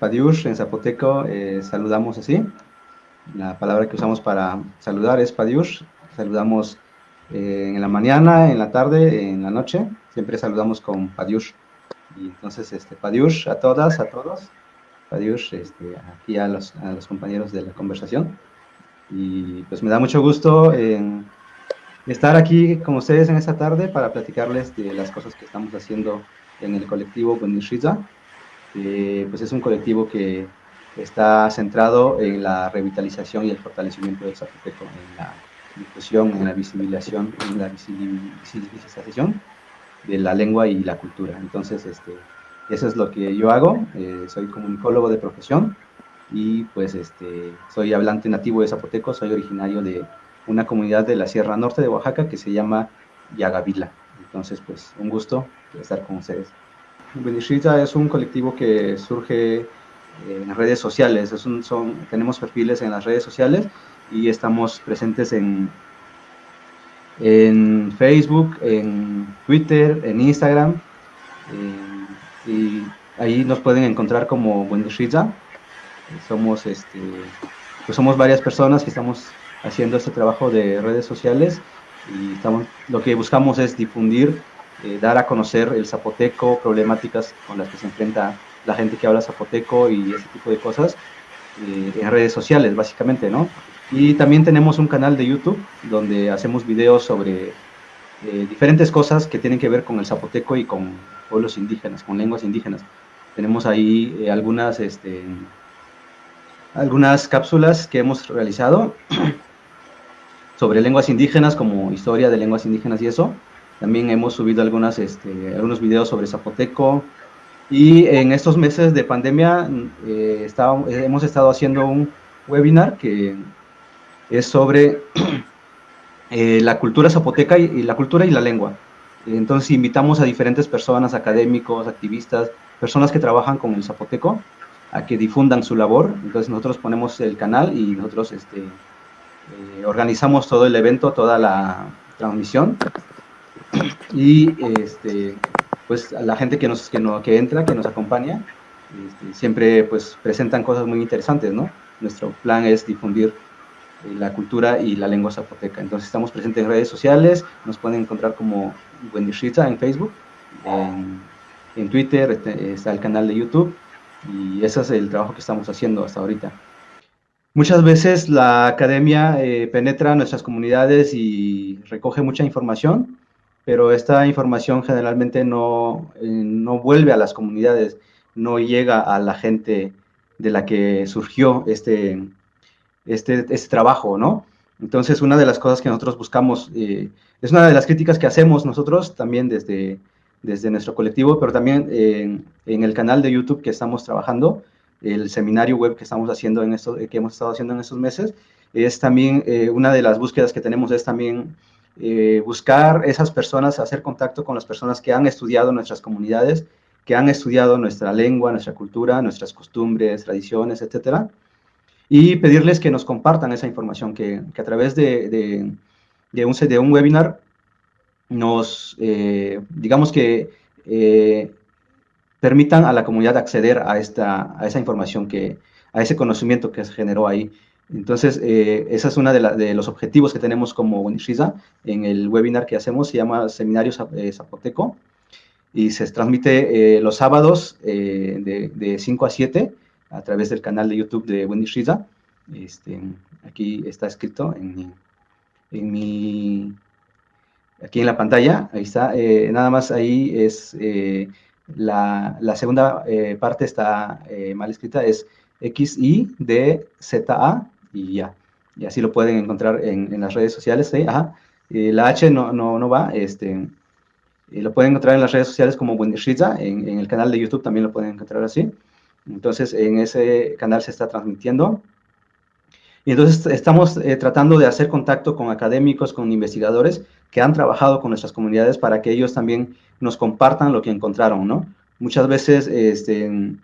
Padiush en zapoteco eh, saludamos así. La palabra que usamos para saludar es Padiush. Saludamos eh, en la mañana, en la tarde, en la noche. Siempre saludamos con Padiush. Y entonces, este, Padiush a todas, a todos. Padiush este, aquí a los, a los compañeros de la conversación. Y pues me da mucho gusto estar aquí con ustedes en esta tarde para platicarles de las cosas que estamos haciendo en el colectivo Buenishiza. Eh, pues es un colectivo que está centrado en la revitalización y el fortalecimiento del Zapoteco, en la difusión, en la visibilización, en la visibilización de la lengua y la cultura. Entonces, este, eso es lo que yo hago. Eh, soy comunicólogo de profesión y pues este, soy hablante nativo de Zapoteco, soy originario de una comunidad de la Sierra Norte de Oaxaca que se llama Yagavila. Entonces, pues un gusto estar con ustedes. Benishita es un colectivo que surge en redes sociales, son, tenemos perfiles en las redes sociales y estamos presentes en, en Facebook, en Twitter, en Instagram, y ahí nos pueden encontrar como Benishita. Somos, este, pues somos varias personas que estamos haciendo este trabajo de redes sociales y estamos, lo que buscamos es difundir, eh, dar a conocer el zapoteco, problemáticas con las que se enfrenta la gente que habla zapoteco y ese tipo de cosas eh, en redes sociales, básicamente, ¿no? Y también tenemos un canal de YouTube donde hacemos videos sobre eh, diferentes cosas que tienen que ver con el zapoteco y con pueblos indígenas, con lenguas indígenas. Tenemos ahí algunas, este, algunas cápsulas que hemos realizado sobre lenguas indígenas, como historia de lenguas indígenas y eso. También hemos subido algunas, este, algunos videos sobre zapoteco. Y en estos meses de pandemia eh, hemos estado haciendo un webinar que es sobre eh, la cultura zapoteca y, la cultura y la lengua. Entonces invitamos a diferentes personas, académicos, activistas, personas que trabajan con el zapoteco, a que difundan su labor. Entonces nosotros ponemos el canal y nosotros este, eh, organizamos todo el evento, toda la transmisión y este, pues a la gente que, nos, que, no, que entra, que nos acompaña, este, siempre pues presentan cosas muy interesantes, ¿no? Nuestro plan es difundir eh, la cultura y la lengua zapoteca. Entonces estamos presentes en redes sociales, nos pueden encontrar como Wendy en Facebook, en, en Twitter, este, está el canal de YouTube y ese es el trabajo que estamos haciendo hasta ahorita. Muchas veces la academia eh, penetra nuestras comunidades y recoge mucha información, pero esta información generalmente no, eh, no vuelve a las comunidades, no llega a la gente de la que surgió este, este, este trabajo, ¿no? Entonces, una de las cosas que nosotros buscamos, eh, es una de las críticas que hacemos nosotros también desde, desde nuestro colectivo, pero también en el canal de YouTube que estamos trabajando, el seminario web que estamos haciendo en esto, que hemos estado haciendo en estos meses, es también eh, una de las búsquedas que tenemos es también eh, buscar esas personas, hacer contacto con las personas que han estudiado nuestras comunidades, que han estudiado nuestra lengua, nuestra cultura, nuestras costumbres, tradiciones, etcétera, y pedirles que nos compartan esa información, que, a través de, un, webinar nos, eh, digamos que permitan a la comunidad acceder a, esta, a esa información, que, a ese conocimiento que se generó ahí. Entonces, eh, ese es uno de, los objetivos que tenemos como Unishiza en el webinar que hacemos, se llama Seminario eh, Zapoteco, y se transmite eh, los sábados de, de, 5 a 7 a través del canal de YouTube de Unishiza. Este, aquí está escrito en mi, aquí en la pantalla, ahí está, nada más ahí es la, segunda eh, parte está eh, mal escrita, es X, Y, D, Z, A y ya. Y así lo pueden encontrar en, las redes sociales. Ajá. la H no, no, no va, este, lo pueden encontrar en las redes sociales como Bundesriza, en, en el canal de YouTube también lo pueden encontrar así. Entonces, en ese canal se está transmitiendo. Y entonces estamos eh, tratando de hacer contacto con académicos, con investigadores que han trabajado con nuestras comunidades para que ellos también nos compartan lo que encontraron, ¿no? Muchas veces, este,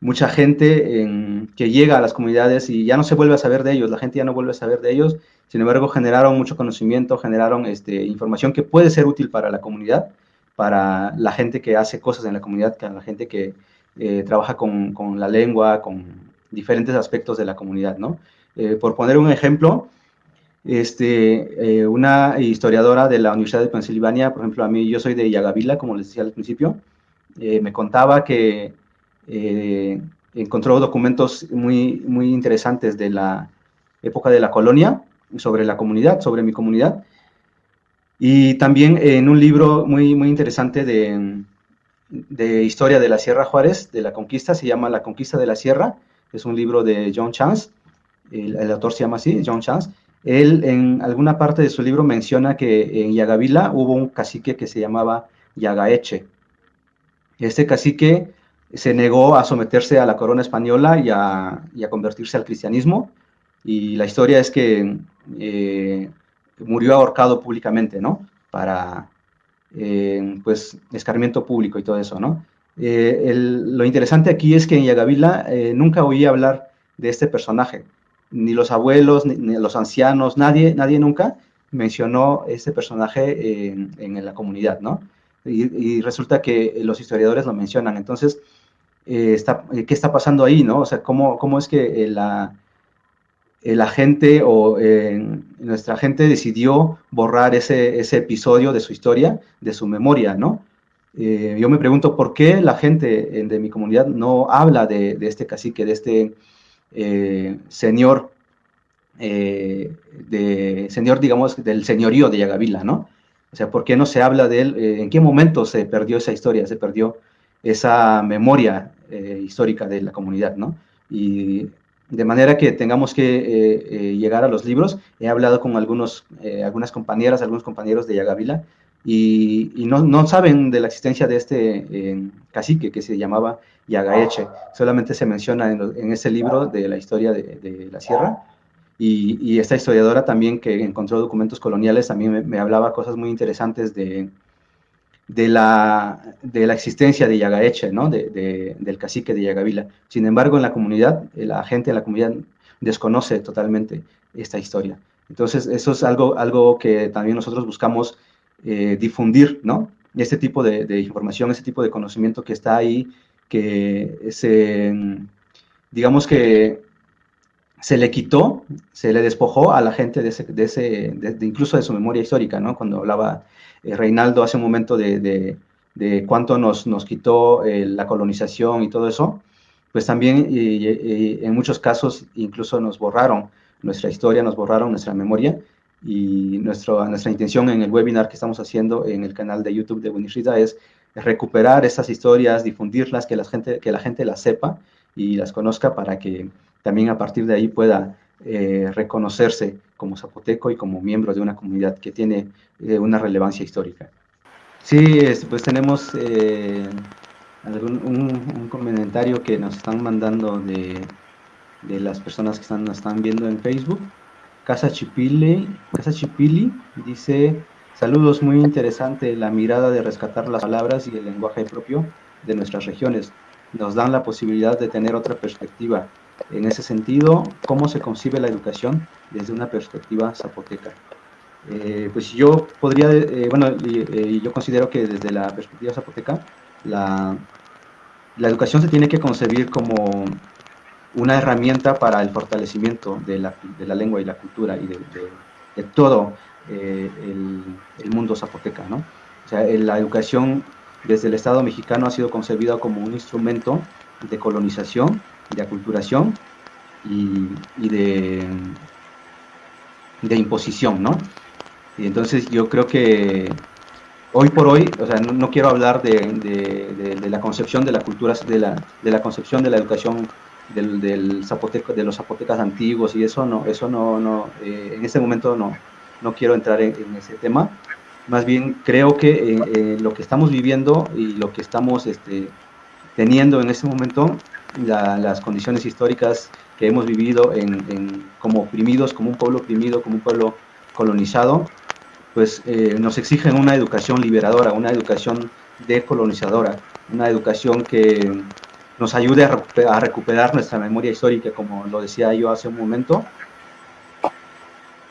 mucha gente que llega a las comunidades y ya no se vuelve a saber de ellos, la gente ya no vuelve a saber de ellos, sin embargo generaron mucho conocimiento, generaron este, información que puede ser útil para la comunidad, para la gente que hace cosas en la comunidad, para la gente que, eh, trabaja con, la lengua, con diferentes aspectos de la comunidad, ¿no? Eh, por poner un ejemplo, este, eh, una historiadora de la Universidad de Pensilvania, por ejemplo, a mí, yo soy de Yagavila, como les decía al principio, me contaba que encontró documentos muy, muy interesantes de la época de la colonia, sobre la comunidad, sobre mi comunidad, y también en un libro muy, muy interesante de, de historia de la Sierra Juárez, de la conquista, se llama La conquista de la Sierra, es un libro de John Chance, el, autor se llama así, John Chance. Él en alguna parte de su libro menciona que en Yagavila hubo un cacique que se llamaba Yagaeche. Este cacique se negó a someterse a la corona española y a, convertirse al cristianismo, y la historia es que eh, murió ahorcado públicamente, ¿no? Para, eh, pues, escarmiento público y todo eso, ¿no? Eh, lo interesante aquí es que en Yagavila nunca oí hablar de este personaje, ni los abuelos, ni, los ancianos, nadie, nadie nunca mencionó este personaje en, la comunidad, ¿no? Y, resulta que los historiadores lo mencionan, entonces, está, ¿qué está pasando ahí, no? O sea, ¿cómo, cómo es que la, la gente o nuestra gente decidió borrar ese, ese, episodio de su historia, de su memoria, ¿no? Eh, yo me pregunto por qué la gente de mi comunidad no habla de, este cacique, de este eh, señor, eh, de, señor, digamos, del señorío de Yagavila, ¿no? O sea, ¿por qué no se habla de él? ¿En qué momento se perdió esa historia, se perdió esa memoria histórica de la comunidad, ¿no? Y de manera que tengamos que llegar a los libros. He hablado con algunos, algunas compañeras, algunos compañeros de Yagavila, y, no, no, saben de la existencia de este eh, cacique que se llamaba Yagaeche. Solamente se menciona en, ese libro de la historia de, la sierra. Y, esta historiadora también que encontró documentos coloniales también me, hablaba cosas muy interesantes de, de, la, de la existencia de Yagaeche, ¿no? De, del cacique de Yagavila. Sin embargo, en la comunidad, la gente en la comunidad desconoce totalmente esta historia. Entonces, eso es algo, algo que también nosotros buscamos eh, difundir, ¿no? Este tipo de, información, ese tipo de conocimiento que está ahí, que se, digamos que se le quitó, se le despojó a la gente de ese, de ese incluso de su memoria histórica, ¿no? Cuando hablaba Reinaldo hace un momento de, cuánto nos, nos quitó eh, la colonización y todo eso, pues también en muchos casos incluso nos borraron nuestra historia, nos borraron nuestra memoria, y nuestro, nuestra intención en el webinar que estamos haciendo en el canal de YouTube de Winishida es recuperar esas historias, difundirlas, que la, gente, que la gente las sepa y las conozca para que también a partir de ahí pueda eh, reconocerse como zapoteco y como miembro de una comunidad que tiene eh, una relevancia histórica. Sí, pues tenemos eh, algún, un, comentario que nos están mandando de, de las personas que están, nos están viendo en Facebook. Casa Chipili, Casa Chipili dice, saludos, muy interesante la mirada de rescatar las palabras y el lenguaje propio de nuestras regiones. Nos dan la posibilidad de tener otra perspectiva. En ese sentido, ¿cómo se concibe la educación desde una perspectiva zapoteca? Eh, pues yo podría, eh, bueno, eh, yo considero que desde la perspectiva zapoteca, la, la educación se tiene que concebir como una herramienta para el fortalecimiento de la, de la lengua y la cultura y de, de, todo eh, el, mundo zapoteca, ¿no? O sea, la educación desde el Estado mexicano ha sido concebida como un instrumento de colonización, de aculturación y, y de, de imposición, ¿no? Y entonces yo creo que hoy por hoy, o sea, no, quiero hablar de, de, de, la concepción de la cultura, de la, de la concepción de la educación del, de los zapotecas antiguos y eso no, eso no, no eh, en este momento no, no quiero entrar en, ese tema. Más bien creo que eh, eh, lo que estamos viviendo y lo que estamos este, teniendo en este momento, las condiciones históricas que hemos vivido en, como oprimidos, como un pueblo oprimido, como un pueblo colonizado, pues nos exigen una educación liberadora, una educación decolonizadora, una educación que nos ayude a recuperar, nuestra memoria histórica, como lo decía yo hace un momento.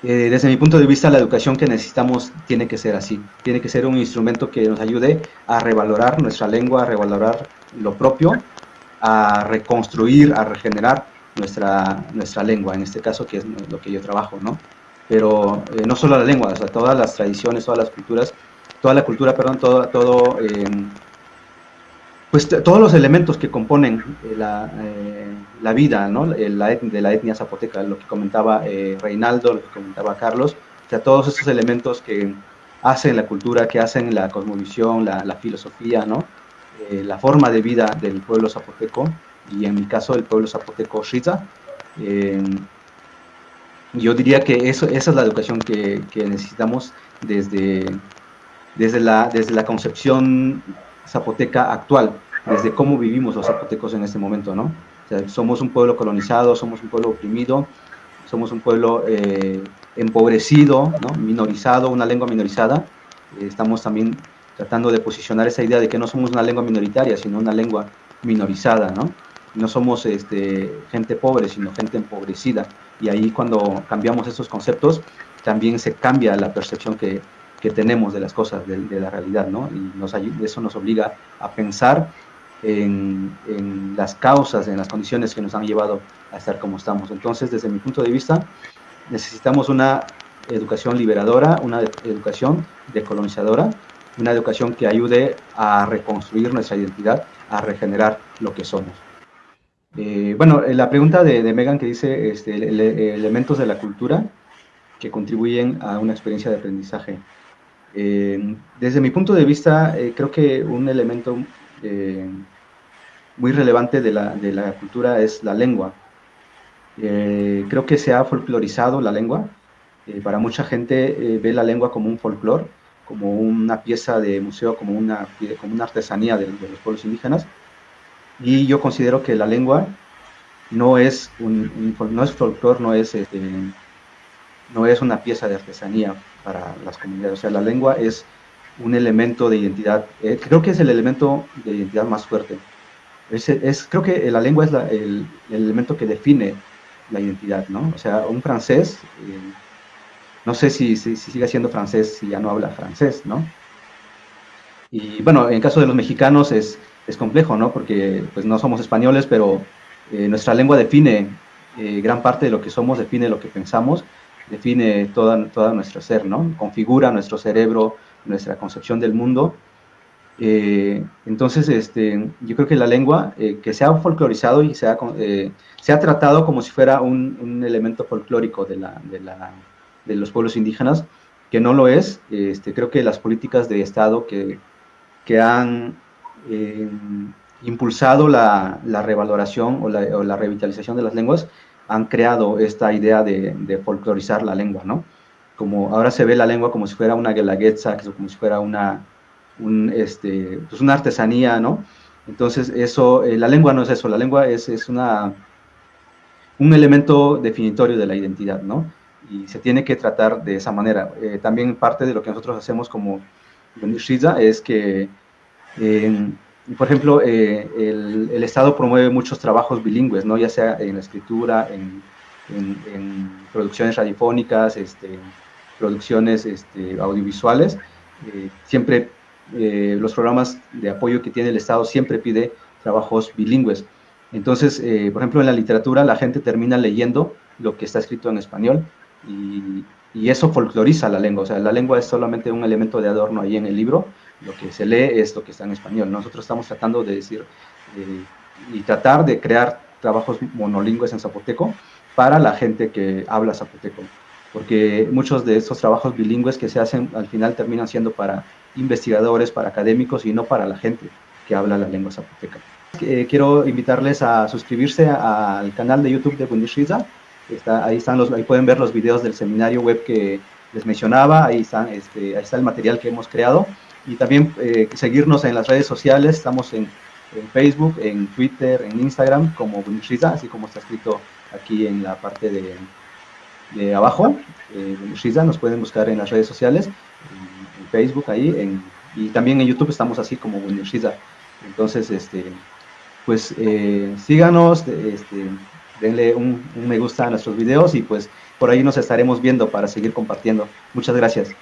Eh, desde mi punto de vista, la educación que necesitamos tiene que ser así, tiene que ser un instrumento que nos ayude a revalorar nuestra lengua, a revalorar lo propio a reconstruir, a regenerar nuestra, nuestra lengua, en este caso que es lo que yo trabajo, ¿no? Pero eh, no solo la lengua, o sea, todas las tradiciones, todas las culturas, toda la cultura, perdón, todo, todo eh, pues todos los elementos que componen eh, la, la vida ¿no? de la etnia zapoteca, lo que comentaba Reinaldo, lo que comentaba Carlos, o sea, todos esos elementos que hacen la cultura, que hacen la cosmovisión, la, la filosofía, ¿no? La forma de vida del pueblo zapoteco, y en mi caso el pueblo zapoteco Shiza. Eh, yo diría que eso, esa es la educación que, que, necesitamos desde, desde, la, desde la concepción zapoteca actual, desde cómo vivimos los zapotecos en este momento, ¿no? Somos un pueblo colonizado, somos un pueblo oprimido, somos un pueblo eh, empobrecido, ¿no? minorizado, una lengua minorizada. Eh, estamos también tratando de posicionar esa idea de que no somos una lengua minoritaria, sino una lengua minorizada, ¿no? no somos este, gente pobre, sino gente empobrecida. Y ahí cuando cambiamos esos conceptos, también se cambia la percepción que, que tenemos de las cosas, de, la realidad, ¿no? Y nos, eso nos obliga a pensar en, en, las causas, en las condiciones que nos han llevado a estar como estamos. Entonces, desde mi punto de vista, necesitamos una educación liberadora, una educación decolonizadora, una educación que ayude a reconstruir nuestra identidad, a regenerar lo que somos. Eh, bueno, eh, la pregunta de, Megan que dice este, elementos de la cultura que contribuyen a una experiencia de aprendizaje. Eh, desde mi punto de vista, creo que un elemento muy relevante de la, de la, cultura es la lengua. creo que se ha folclorizado la lengua. para mucha gente ve la lengua como un folclore, como una pieza de museo, como una, como una artesanía de, de los pueblos indígenas y yo considero que la lengua no es un, no es folclore, no es este, no es una pieza de artesanía para las comunidades. O sea, la lengua es un elemento de identidad. Eh, creo que es el elemento de identidad más fuerte. Es, es creo que la lengua es el, el, elemento que define la identidad, ¿no? O sea, un francés, eh, no sé si, si, si, sigue siendo francés si ya no habla francés, ¿no? Y bueno, en el caso de los mexicanos es es complejo, ¿no? Porque pues no somos españoles, pero eh, nuestra lengua define eh, gran parte de lo que somos, define lo que pensamos, define toda, toda nuestro ser, ¿no? Configura nuestro cerebro, nuestra concepción del mundo. Eh, entonces, este, yo creo que la lengua, que se ha folclorizado y se ha, se ha tratado como si fuera un, un elemento folclórico de, la, de, la, de, los pueblos indígenas, que no lo es. Este, creo que las políticas de Estado que, que han eh, impulsado la, revaloración o la, revitalización de las lenguas, han creado esta idea de, folclorizar la lengua, ¿no? Como ahora se ve la lengua como si fuera una guelaguetza, como si fuera una, este, pues una artesanía, ¿no? Entonces, eso, eh, la lengua no es eso, la lengua es, es una, un elemento definitorio de la identidad, ¿no? Y se tiene que tratar de esa manera. Eh, también parte de lo que nosotros hacemos como Shiza es que por ejemplo, eh, el, Estado promueve muchos trabajos bilingües, ¿no? ya sea en la escritura, en, producciones radiofónicas, este, producciones este, audiovisuales. Eh, siempre eh, los programas de apoyo que tiene el Estado siempre pide trabajos bilingües. Entonces, por ejemplo, en la literatura la gente termina leyendo lo que está escrito en español y, y eso folcloriza la lengua. O sea, la lengua es solamente un elemento de adorno ahí en el libro, lo que se lee es lo que está en español. Nosotros estamos tratando de decir eh, y tratar de crear trabajos monolingües en zapoteco para la gente que habla zapoteco, porque muchos de estos trabajos bilingües que se hacen al final terminan siendo para investigadores, para académicos y no para la gente que habla la lengua zapoteca. Eh, quiero invitarles a suscribirse al canal de YouTube de Bundesliga. Ahí, están los, ahí pueden ver los videos del seminario web que les mencionaba, ahí, están, este, ahí está el material que hemos creado y también eh, seguirnos en las redes sociales, estamos en, Facebook, en Twitter, en Instagram como Bunishriza, así como está escrito aquí en la parte de, de abajo, eh, nos pueden buscar en las redes sociales, en, Facebook ahí, y también en YouTube estamos así como Bunishriza. Entonces, este, pues eh, síganos, este, denle un, me gusta a nuestros videos y pues por ahí nos estaremos viendo para seguir compartiendo. Muchas gracias.